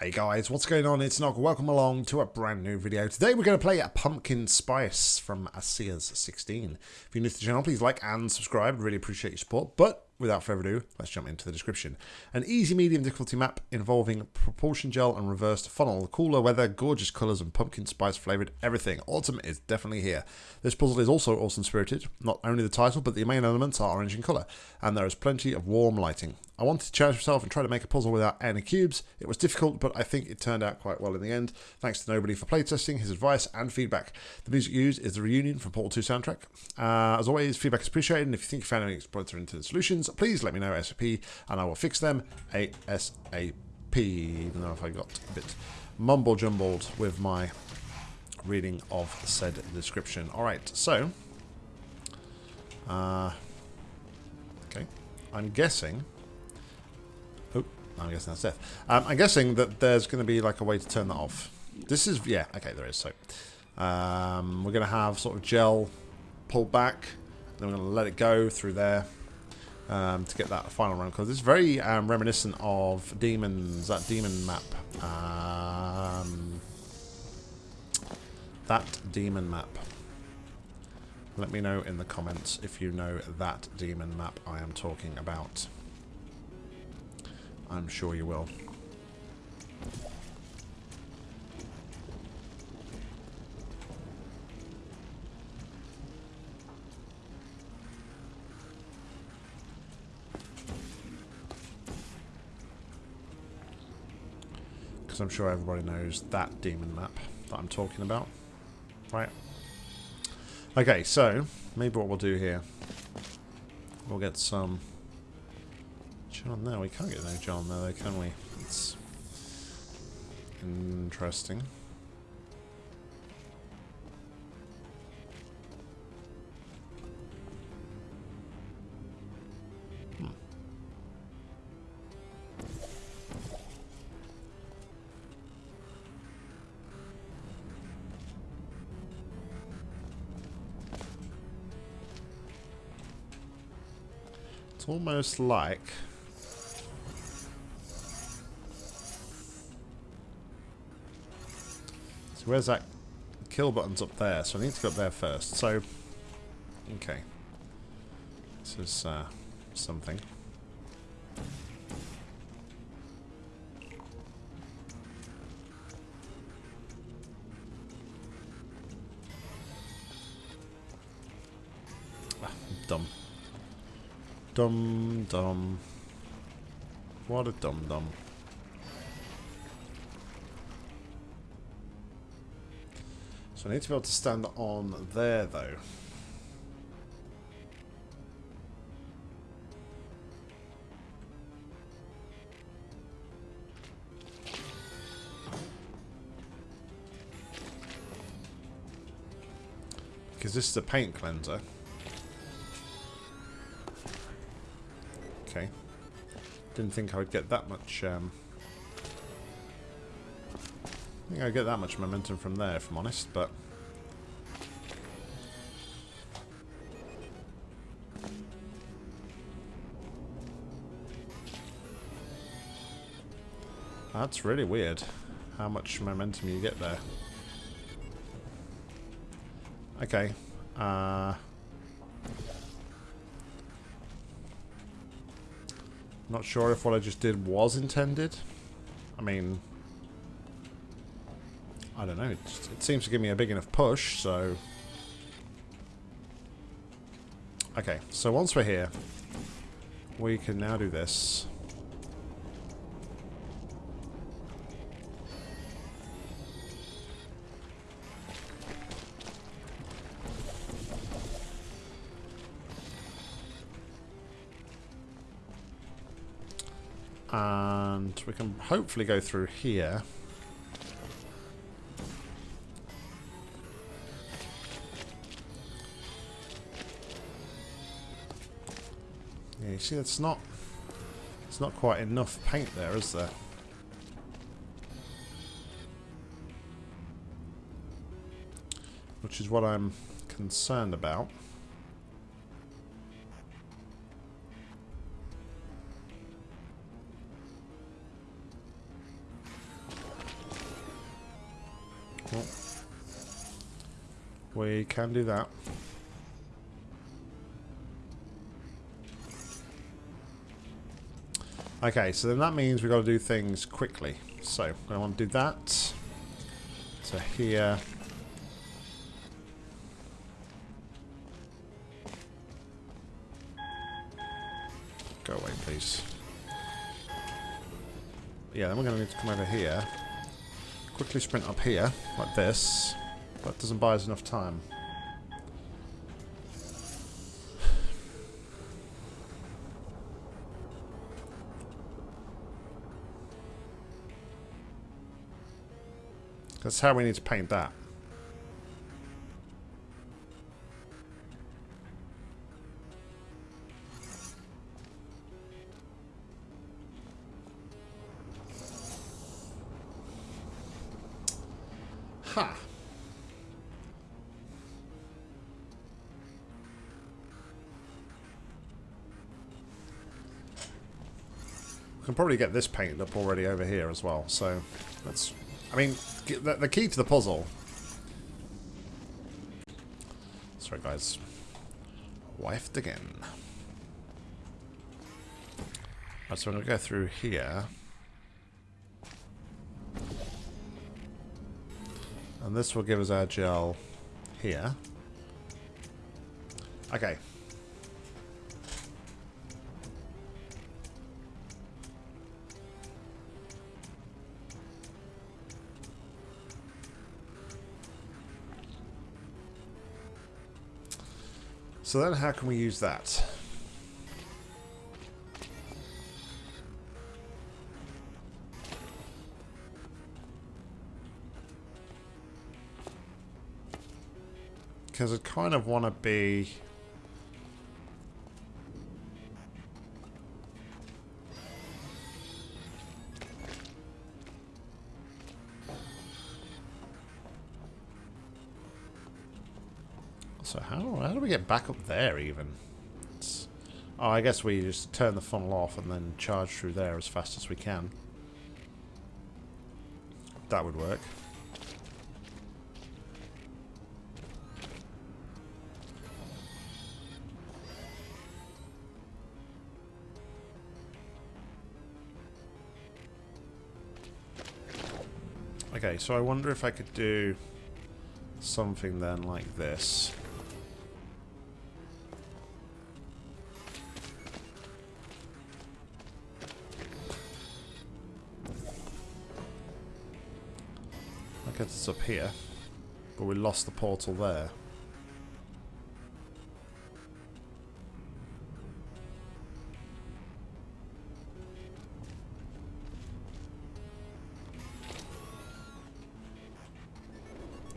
Hey guys, what's going on? It's Nog. Welcome along to a brand new video. Today we're going to play a Pumpkin Spice from ASEA's 16. If you're new to the channel, please like and subscribe. Really appreciate your support. But without further ado, let's jump into the description. An easy medium difficulty map involving propulsion gel and reversed funnel. Cooler weather, gorgeous colours and pumpkin spice flavoured everything. Autumn is definitely here. This puzzle is also awesome spirited. Not only the title, but the main elements are orange in colour. And there is plenty of warm lighting. I wanted to challenge myself and try to make a puzzle without any cubes. It was difficult, but I think it turned out quite well in the end. Thanks to Nobody for playtesting, his advice and feedback. The music used is the Reunion from Portal 2 soundtrack. Uh, as always, feedback is appreciated, and if you think you found any exploits or into the solutions, please let me know ASAP, and I will fix them ASAP. Even though if I got a bit mumble jumbled with my reading of said description. Alright, so... Uh, okay, I'm guessing Oh, I'm guessing that's death. Um, I'm guessing that there's going to be like a way to turn that off. This is, yeah, okay, there is. So um, we're going to have sort of gel pulled back. Then we're going to let it go through there um, to get that final round. Because it's very um, reminiscent of Demons, that Demon map. Um, that Demon map. Let me know in the comments if you know that Demon map I am talking about. I'm sure you will. Because I'm sure everybody knows that demon map that I'm talking about. Right. Okay, so maybe what we'll do here, we'll get some John, there. we can't get no John there, can we? It's interesting. It's almost like So where's that kill button's up there, so I need to go up there first. So, okay. This is uh, something. Ah, dumb. Dumb, dumb. What a dum dum. So I need to be able to stand on there, though. Because this is a paint cleanser. Didn't think I would get that much um, I think I get that much momentum from there, if I'm honest, but... That's really weird, how much momentum you get there. Okay. Uh... Not sure if what I just did was intended. I mean, I don't know. It, it seems to give me a big enough push, so... Okay, so once we're here, we can now do this. And we can hopefully go through here. Yeah, You see, it's not... It's not quite enough paint there, is there? Which is what I'm concerned about. We can do that. Okay, so then that means we've got to do things quickly. So, I want to do that. To here. Go away, please. Yeah, then we're going to need to come over here. Quickly sprint up here, like this. That doesn't buy us enough time. That's how we need to paint that. Ha! We can probably get this painted up already over here as well, so let's I mean, the, the key to the puzzle... Sorry, guys. Wifed again. Right, so I'm going to go through here. And this will give us our gel here. Okay, So then how can we use that? Because I kind of want to be... So how, how do we get back up there even? It's, oh, I guess we just turn the funnel off and then charge through there as fast as we can. That would work. Okay, so I wonder if I could do something then like this. Gets us up here. But we lost the portal there.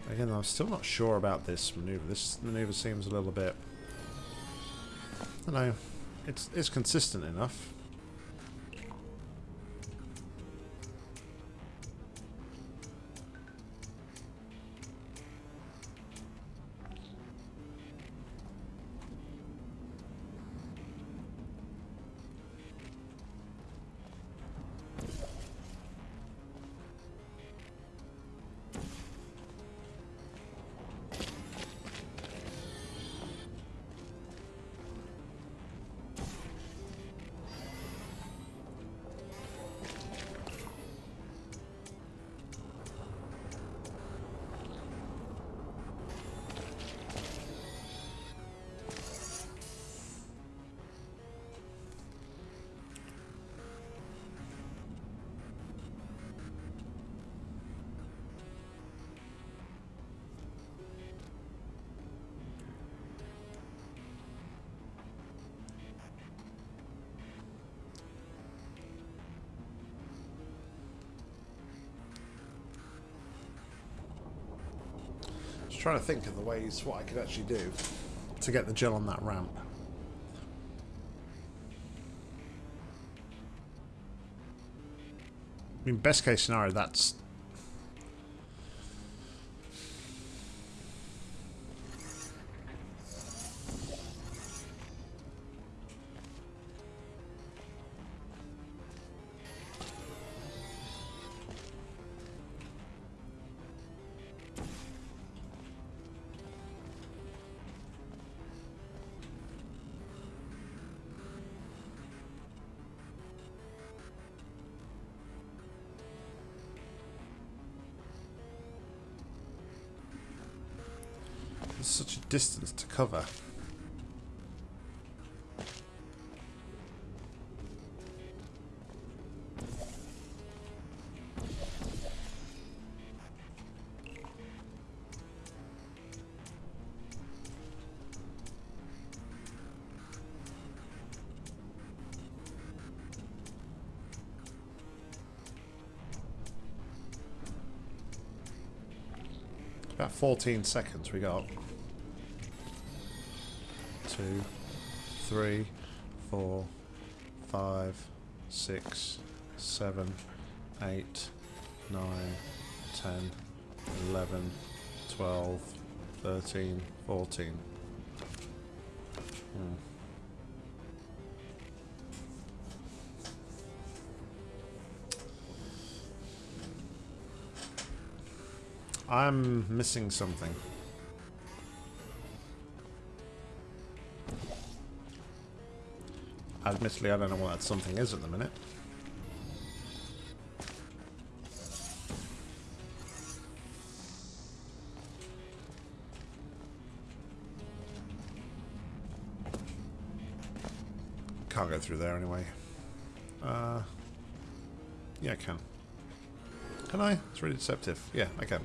Again, I'm still not sure about this maneuver. This maneuver seems a little bit... I don't know. It's, it's consistent enough. Trying to think of the ways what I could actually do to get the gel on that ramp. I mean, best case scenario, that's such a distance to cover. About 14 seconds we got. Two, three, four, five, six, seven, eight, nine, ten, eleven, twelve, thirteen, fourteen. Hmm. I'm missing something. Admittedly, I don't know what that something is at the minute. Can't go through there anyway. Uh, yeah, I can. Can I? It's really deceptive. Yeah, I can.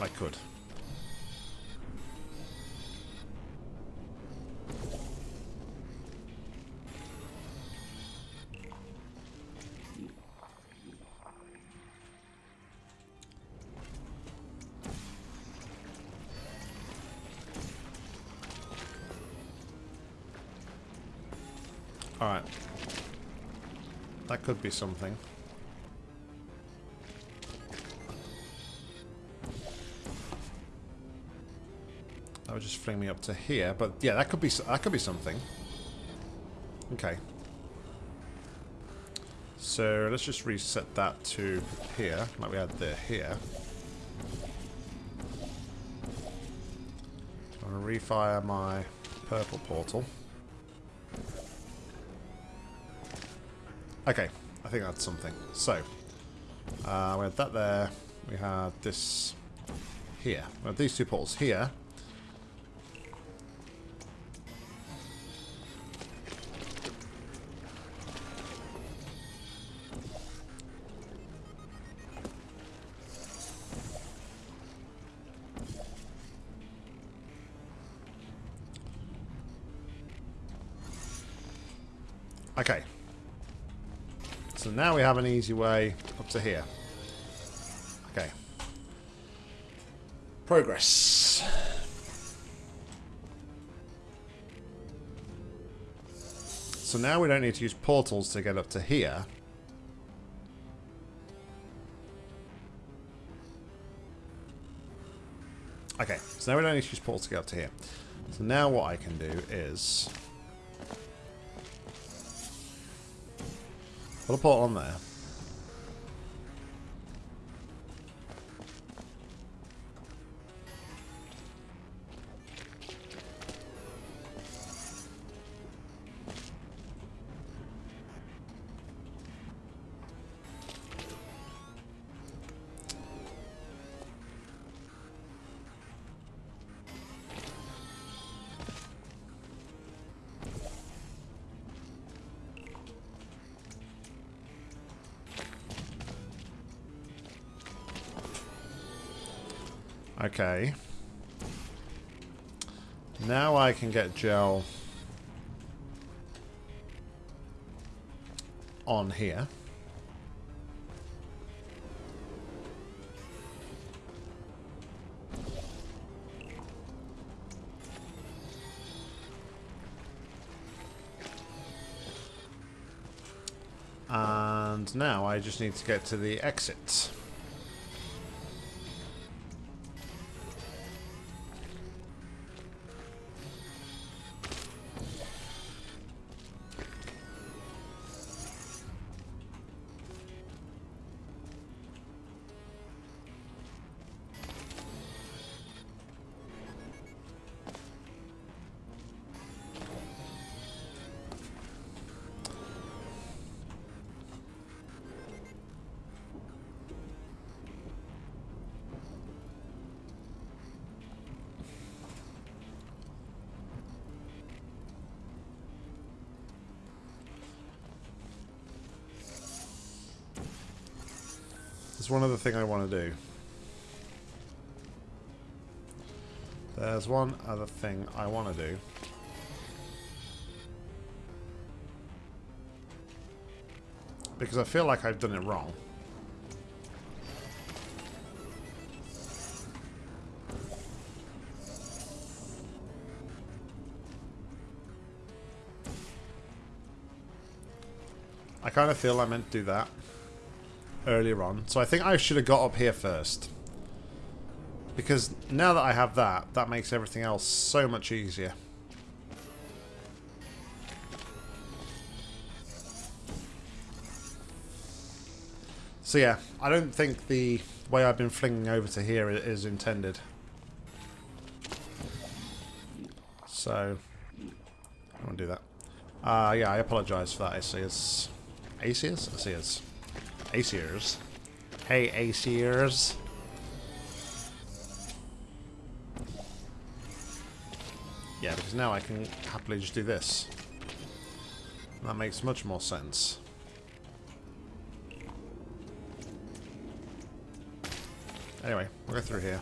I could. Alright. That could be something. That would just fling me up to here, but yeah, that could be that could be something. Okay. So let's just reset that to here, like we had there here. I'm gonna refire my purple portal. Okay, I think that's something. So, uh, we had that there. We had this here. We had these two portals here. So now we have an easy way up to here. Okay. Progress. So now we don't need to use portals to get up to here. Okay, so now we don't need to use portals to get up to here. So now what I can do is... Put a portal on there. Okay. Now I can get gel on here. And now I just need to get to the exit. There's one other thing I want to do. There's one other thing I want to do. Because I feel like I've done it wrong. I kind of feel I meant to do that earlier on. So I think I should have got up here first. Because now that I have that, that makes everything else so much easier. So yeah, I don't think the way I've been flinging over to here is intended. So, I won't do that. Uh, yeah, I apologise for that, Asiers. Asiers? Asiers. Asiers. Hey, Asiers. Yeah, because now I can happily just do this. That makes much more sense. Anyway, we'll go through here.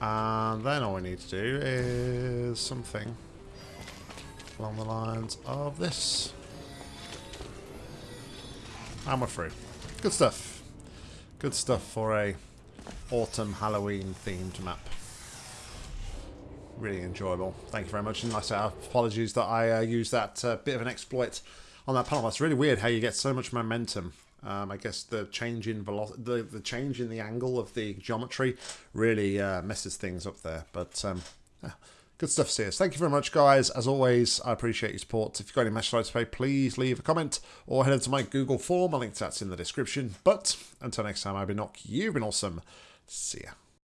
And then all we need to do is something along the lines of this. And through. Good stuff. Good stuff for a autumn Halloween themed map really enjoyable. Thank you very much. And like I say, apologies that I uh, used that uh, bit of an exploit on that panel. That's really weird how you get so much momentum. Um, I guess the change in velocity, the, the change in the angle of the geometry really uh, messes things up there. But um, yeah, good stuff, Sears. Thank you very much, guys. As always, I appreciate your support. If you've got any message to pay, please leave a comment or head over to my Google form. I'll link to that's in the description. But until next time, I've been Nock. You've been awesome. See ya.